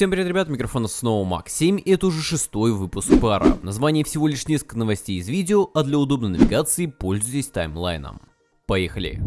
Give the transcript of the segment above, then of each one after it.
Всем привет, ребят, микрофон снова Макс7, и это уже шестой выпуск пара. Название всего лишь несколько новостей из видео, а для удобной навигации пользуйтесь таймлайном. Поехали!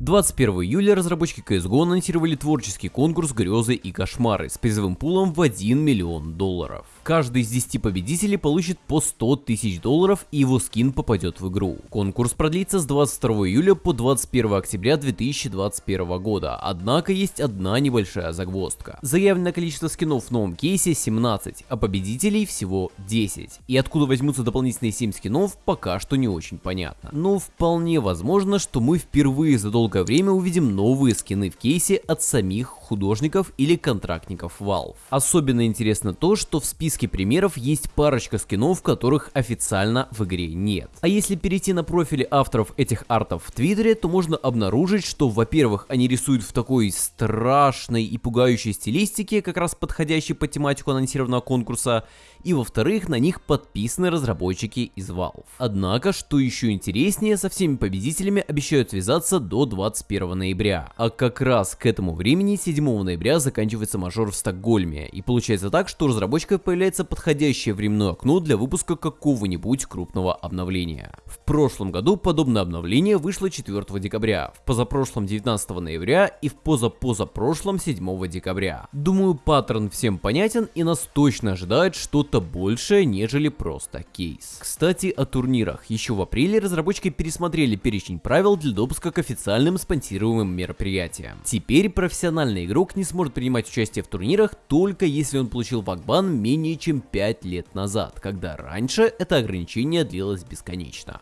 21 июля разработчики CSGO анонсировали творческий конкурс «Грезы и кошмары» с призовым пулом в 1 миллион долларов. Каждый из 10 победителей получит по 100 тысяч долларов и его скин попадет в игру. Конкурс продлится с 22 июля по 21 октября 2021 года, однако есть одна небольшая загвоздка. Заявленное количество скинов в новом кейсе 17, а победителей всего 10. И откуда возьмутся дополнительные 7 скинов, пока что не очень понятно. Но вполне возможно, что мы впервые за долгое время увидим новые скины в кейсе от самих художников или контрактников Valve. Особенно интересно то, что в списке примеров есть парочка скинов, которых официально в игре нет. А если перейти на профили авторов этих артов в Твиттере, то можно обнаружить, что, во-первых, они рисуют в такой страшной и пугающей стилистике, как раз подходящей под тематику анонсированного конкурса, и во-вторых, на них подписаны разработчики из Valve. Однако, что еще интереснее, со всеми победителями обещают связаться до 21 ноября, а как раз к этому времени 7 ноября заканчивается мажор в Стокгольме, и получается так, что у разработчика появляется подходящее временное окно для выпуска какого-нибудь крупного обновления. В прошлом году подобное обновление вышло 4 декабря, в позапрошлом 19 ноября и в позапозапрошлом 7 декабря. Думаю, паттерн всем понятен и нас точно ожидает что-то большее, нежели просто кейс. Кстати, о турнирах. Еще в апреле разработчики пересмотрели перечень правил для допуска к официальным спонсируемым мероприятиям. Теперь профессиональные игрок не сможет принимать участие в турнирах только если он получил вакбан менее чем 5 лет назад, когда раньше это ограничение длилось бесконечно.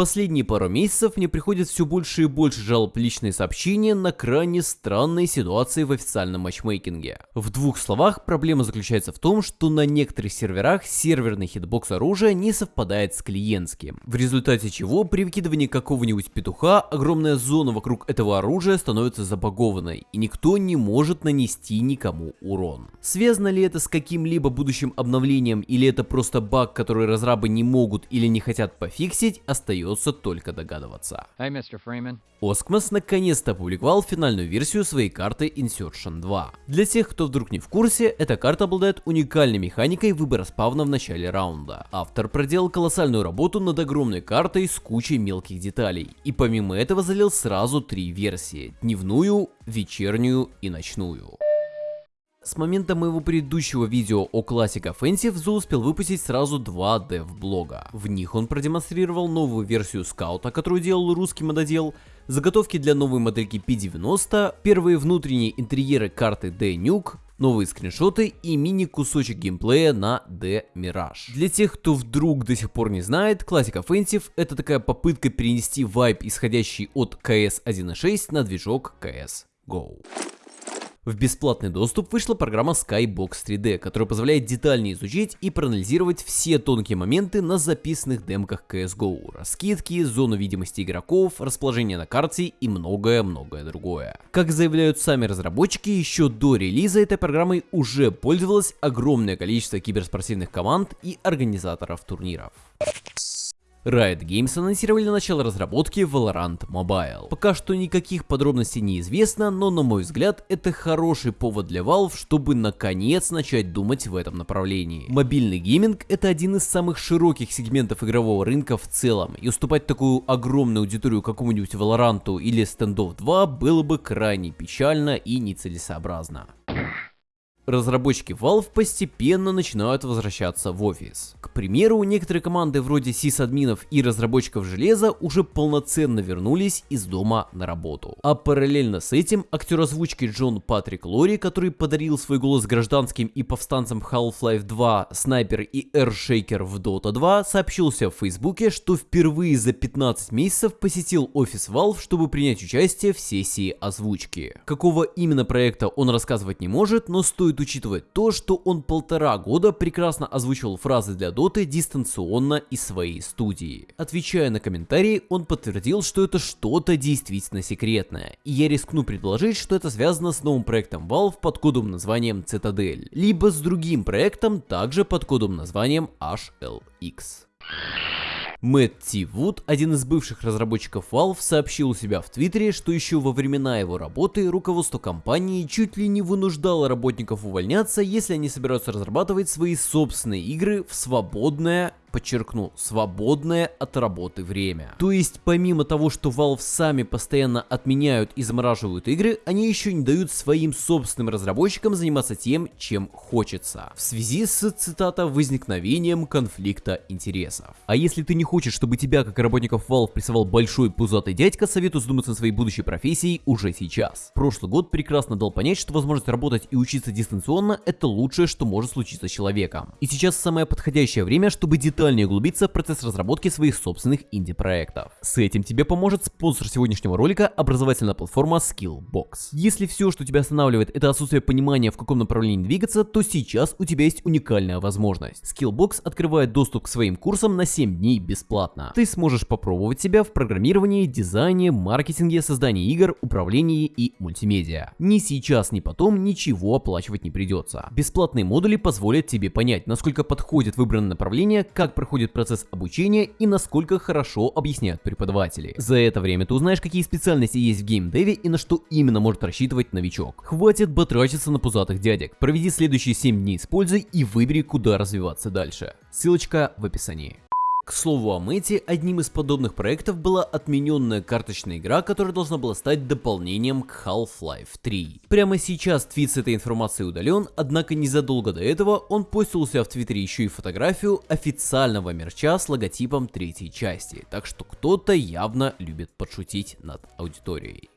Последние пару месяцев мне приходит все больше и больше жалоб личные сообщения на крайне странные ситуации в официальном матчмейкинге. В двух словах, проблема заключается в том, что на некоторых серверах серверный хитбокс оружия не совпадает с клиентским, в результате чего при выкидывании какого-нибудь петуха огромная зона вокруг этого оружия становится забагованной, и никто не может нанести никому урон. Связано ли это с каким-либо будущим обновлением или это просто баг, который разрабы не могут или не хотят пофиксить, остается остается только догадываться. Hey, Mr. Freeman. Oscmas наконец-то опубликовал финальную версию своей карты Insertion 2. Для тех, кто вдруг не в курсе, эта карта обладает уникальной механикой выбора спавна в начале раунда. Автор проделал колоссальную работу над огромной картой с кучей мелких деталей. И помимо этого залил сразу три версии. Дневную, вечернюю и ночную. С момента моего предыдущего видео о Classic Offensive Зу успел выпустить сразу два дев-блога. В них он продемонстрировал новую версию скаута, которую делал русский мододел, заготовки для новой модельки P90, первые внутренние интерьеры карты D-Nuke, новые скриншоты и мини-кусочек геймплея на D-Mirage. Для тех, кто вдруг до сих пор не знает, Classic Offensive это такая попытка перенести вайп, исходящий от CS 1.6 на движок CS GO. В бесплатный доступ вышла программа Skybox 3D, которая позволяет детальнее изучить и проанализировать все тонкие моменты на записанных демках CSGO, раскидки, зону видимости игроков, расположение на карте и многое-многое другое. Как заявляют сами разработчики, еще до релиза этой программой уже пользовалось огромное количество киберспортивных команд и организаторов турниров. Riot Games анонсировали начало разработки Valorant Mobile. Пока что никаких подробностей не известно, но на мой взгляд это хороший повод для Valve, чтобы наконец начать думать в этом направлении. Мобильный гейминг это один из самых широких сегментов игрового рынка в целом, и уступать такую огромную аудиторию какому-нибудь Valorant или Standoff 2 было бы крайне печально и нецелесообразно разработчики Valve постепенно начинают возвращаться в офис. К примеру, некоторые команды вроде сисадминов и разработчиков железа уже полноценно вернулись из дома на работу. А параллельно с этим актер озвучки Джон Патрик Лори, который подарил свой голос гражданским и повстанцам Half-Life 2, Снайпер и Air в Dota 2, сообщился в Фейсбуке, что впервые за 15 месяцев посетил офис Valve, чтобы принять участие в сессии озвучки. Какого именно проекта он рассказывать не может, но стоит учитывать то, что он полтора года прекрасно озвучивал фразы для доты дистанционно из своей студии. Отвечая на комментарии, он подтвердил, что это что-то действительно секретное, и я рискну предположить, что это связано с новым проектом Valve под кодовым названием Citadel, либо с другим проектом также под кодовым названием HLX. Мэтт Ти Вуд, один из бывших разработчиков Valve, сообщил у себя в Твиттере, что еще во времена его работы руководство компании чуть ли не вынуждало работников увольняться, если они собираются разрабатывать свои собственные игры в свободное подчеркну, свободное от работы время. То есть, помимо того, что Valve сами постоянно отменяют и замораживают игры, они еще не дают своим собственным разработчикам заниматься тем, чем хочется. В связи с, цитата, возникновением конфликта интересов. А если ты не хочешь, чтобы тебя, как работников Valve, прессовал большой пузатый дядька, советую задуматься на своей будущей профессией уже сейчас. Прошлый год прекрасно дал понять, что возможность работать и учиться дистанционно это лучшее, что может случиться с человеком. И сейчас самое подходящее время, чтобы детально детальнее углубиться в процесс разработки своих собственных инди-проектов. С этим тебе поможет спонсор сегодняшнего ролика, образовательная платформа Skillbox. Если все, что тебя останавливает, это отсутствие понимания, в каком направлении двигаться, то сейчас у тебя есть уникальная возможность. Skillbox открывает доступ к своим курсам на 7 дней бесплатно. Ты сможешь попробовать себя в программировании, дизайне, маркетинге, создании игр, управлении и мультимедиа. Ни сейчас, ни потом ничего оплачивать не придется. Бесплатные модули позволят тебе понять, насколько подходит выбранное направление, как как проходит процесс обучения и насколько хорошо объясняют преподаватели. За это время ты узнаешь, какие специальности есть в геймдеве и на что именно может рассчитывать новичок. Хватит батрачиться на пузатых дядек. Проведи следующие 7 дней с пользой и выбери, куда развиваться дальше. Ссылочка в описании. К слову о Мэте, одним из подобных проектов была отмененная карточная игра, которая должна была стать дополнением к Half-Life 3. Прямо сейчас твит с этой информацией удален, однако незадолго до этого он постил у себя в твиттере еще и фотографию официального мерча с логотипом третьей части, так что кто-то явно любит подшутить над аудиторией.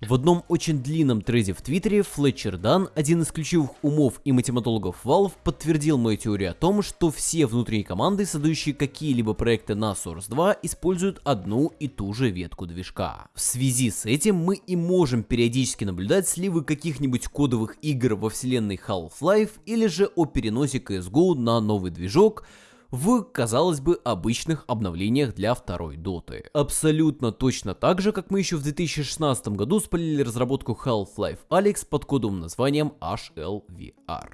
В одном очень длинном треде в Твиттере Флетчер Дан, один из ключевых умов и математологов Valve, подтвердил мою теорию о том, что все внутренние команды, создающие какие-либо проекты на Source 2, используют одну и ту же ветку движка. В связи с этим мы и можем периодически наблюдать сливы каких-нибудь кодовых игр во вселенной Half-Life или же о переносе CSGO на новый движок, в, казалось бы, обычных обновлениях для второй доты. Абсолютно точно так же, как мы еще в 2016 году спалили разработку Half-Life Alyx под кодовым названием HLVR.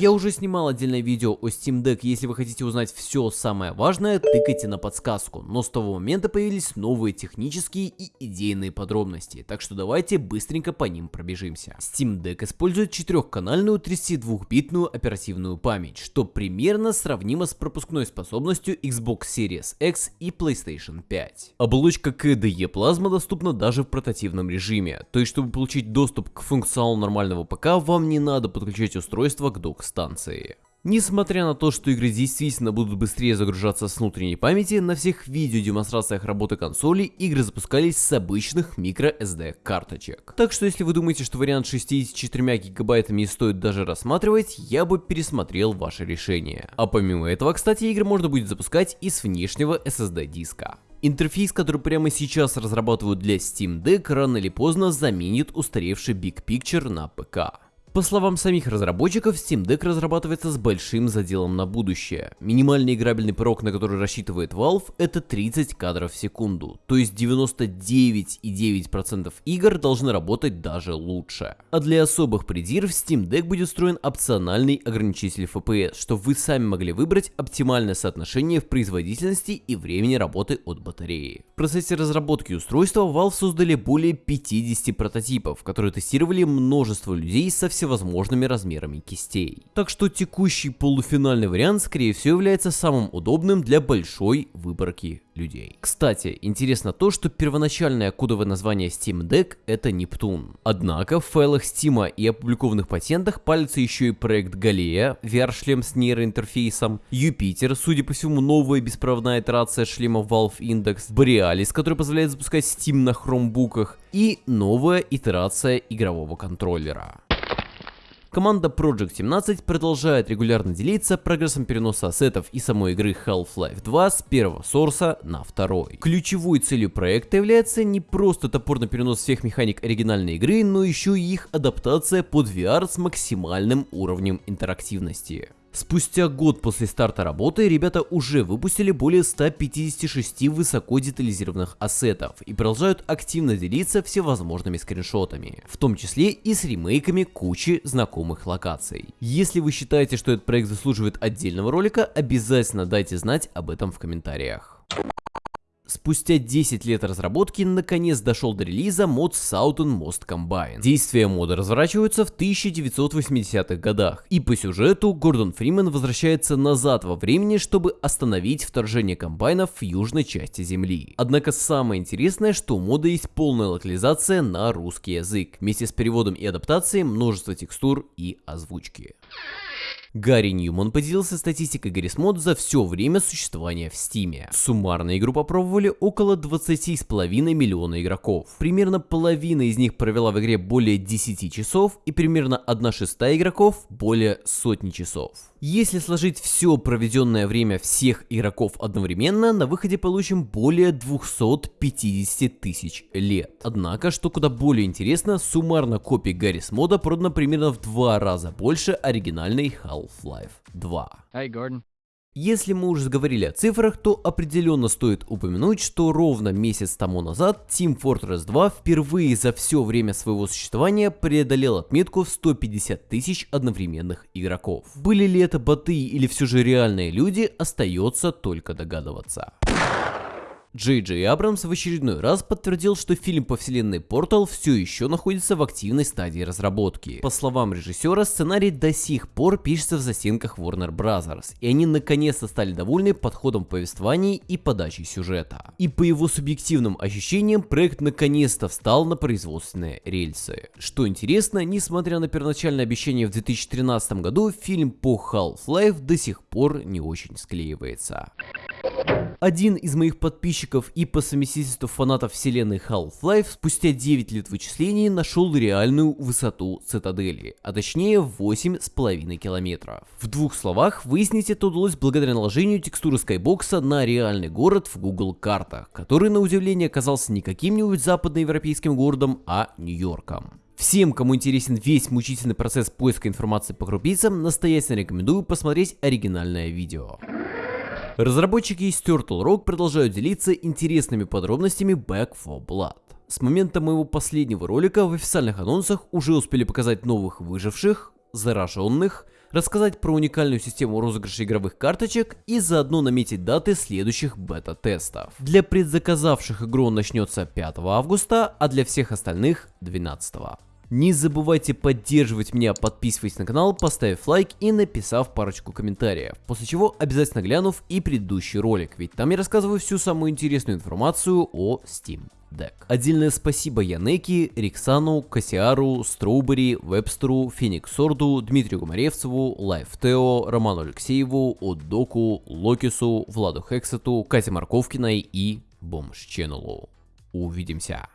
Я уже снимал отдельное видео о Steam Deck, если вы хотите узнать все самое важное, тыкайте на подсказку, но с того момента появились новые технические и идейные подробности, так что давайте быстренько по ним пробежимся. Steam Deck использует четырехканальную 32-битную оперативную память, что примерно сравнимо сравнима с пропускной способностью Xbox Series X и PlayStation 5. Оболочка KDE Plasma доступна даже в портативном режиме, то есть чтобы получить доступ к функционалу нормального ПК, вам не надо подключать устройство к док-станции. Несмотря на то, что игры действительно будут быстрее загружаться с внутренней памяти, на всех видеодемонстрациях работы консолей игры запускались с обычных microSD карточек. Так что если вы думаете, что вариант 64 гигабайтами не стоит даже рассматривать, я бы пересмотрел ваше решение. А помимо этого, кстати, игры можно будет запускать и с внешнего SSD диска. Интерфейс, который прямо сейчас разрабатывают для Steam Deck, рано или поздно заменит устаревший Big Picture на ПК. По словам самих разработчиков, Steam Deck разрабатывается с большим заделом на будущее. Минимальный играбельный порог, на который рассчитывает Valve, это 30 кадров в секунду, то есть 99,9% игр должны работать даже лучше. А для особых придир в Steam Deck будет встроен опциональный ограничитель FPS, чтобы вы сами могли выбрать оптимальное соотношение в производительности и времени работы от батареи. В процессе разработки устройства Valve создали более 50 прототипов, которые тестировали множество людей со всех всевозможными размерами кистей. Так что текущий полуфинальный вариант скорее всего является самым удобным для большой выборки людей. Кстати, интересно то, что первоначальное кодовое название Steam Deck это Нептун. Однако в файлах Steam и опубликованных патентах палится еще и проект Галея, VR-шлем с нейроинтерфейсом, Юпитер, судя по всему новая беспроводная итерация шлема Valve Index, Borealis, который позволяет запускать Steam на хромбуках, и новая итерация игрового контроллера. Команда Project 17 продолжает регулярно делиться прогрессом переноса ассетов и самой игры Half-Life 2 с первого сорса на второй. Ключевой целью проекта является не просто топорный перенос всех механик оригинальной игры, но еще и их адаптация под VR с максимальным уровнем интерактивности. Спустя год после старта работы ребята уже выпустили более 156 высоко детализированных ассетов и продолжают активно делиться всевозможными скриншотами, в том числе и с ремейками кучи знакомых локаций. Если вы считаете, что этот проект заслуживает отдельного ролика, обязательно дайте знать об этом в комментариях. Спустя 10 лет разработки наконец дошел до релиза мод Southern Most Combine. Действия мода разворачиваются в 1980-х годах, и по сюжету Гордон Фримен возвращается назад во времени, чтобы остановить вторжение комбайнов в южной части Земли. Однако самое интересное, что у мода есть полная локализация на русский язык, вместе с переводом и адаптацией множества текстур и озвучки. Гарри Ньюман поделился статистикой Гаррисмод за все время существования в Стиме. Суммарно игру попробовали около 20,5 миллиона игроков. Примерно половина из них провела в игре более 10 часов и примерно 1 шестая игроков более сотни часов. Если сложить все проведенное время всех игроков одновременно, на выходе получим более 250 тысяч лет. Однако, что куда более интересно, суммарно копий Гаррис мода продано примерно в два раза больше оригинальной Half-Life 2. Hey, Gordon. Если мы уже заговорили о цифрах, то определенно стоит упомянуть, что ровно месяц тому назад Team Fortress 2 впервые за все время своего существования преодолел отметку в 150 тысяч одновременных игроков. Были ли это боты или все же реальные люди, остается только догадываться. Джей Джей Абрамс в очередной раз подтвердил, что фильм по вселенной Портал все еще находится в активной стадии разработки. По словам режиссера, сценарий до сих пор пишется в застенках Warner Bros. И они наконец-то стали довольны подходом повествований и подачей сюжета. И по его субъективным ощущениям, проект наконец-то встал на производственные рельсы. Что интересно, несмотря на первоначальное обещание в 2013 году, фильм по Half-Life до сих пор не очень склеивается. Один из моих подписчиков и по совместительству фанатов вселенной Half-Life спустя 9 лет вычислений нашел реальную высоту цитадели, а точнее 8,5 километров. В двух словах, выяснить это удалось благодаря наложению текстуры скайбокса на реальный город в Google картах, который на удивление оказался не каким-нибудь западноевропейским городом, а Нью-Йорком. Всем, кому интересен весь мучительный процесс поиска информации по крупицам, настоятельно рекомендую посмотреть оригинальное видео. Разработчики из Turtle Rock продолжают делиться интересными подробностями Back 4 Blood. С момента моего последнего ролика в официальных анонсах уже успели показать новых выживших, зараженных, рассказать про уникальную систему розыгрыша игровых карточек и заодно наметить даты следующих бета-тестов. Для предзаказавших игру начнется 5 августа, а для всех остальных 12. Не забывайте поддерживать меня, подписываясь на канал, поставив лайк и написав парочку комментариев, после чего обязательно глянув и предыдущий ролик, ведь там я рассказываю всю самую интересную информацию о Steam Deck. Отдельное спасибо Янеки, Риксану, Кассиару, Строубери, Вебстеру, Фениксорду, Дмитрию Гумаревцеву, Лайфтео, Роману Алексееву, Отдоку, Локису, Владу Хексету, Кате Марковкиной и Бомж Ченнелу. Увидимся!